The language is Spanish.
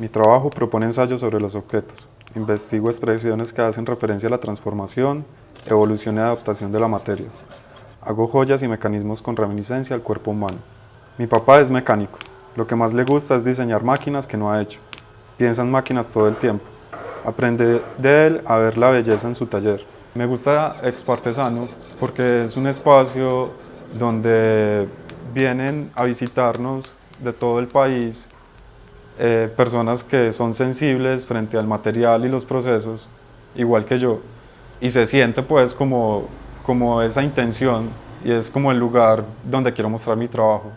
Mi trabajo propone ensayos sobre los objetos. Investigo expresiones que hacen referencia a la transformación, evolución y adaptación de la materia. Hago joyas y mecanismos con reminiscencia al cuerpo humano. Mi papá es mecánico. Lo que más le gusta es diseñar máquinas que no ha hecho. Piensa en máquinas todo el tiempo. Aprende de él a ver la belleza en su taller. Me gusta Expo Artesano porque es un espacio donde vienen a visitarnos de todo el país eh, personas que son sensibles frente al material y los procesos, igual que yo, y se siente pues como, como esa intención y es como el lugar donde quiero mostrar mi trabajo.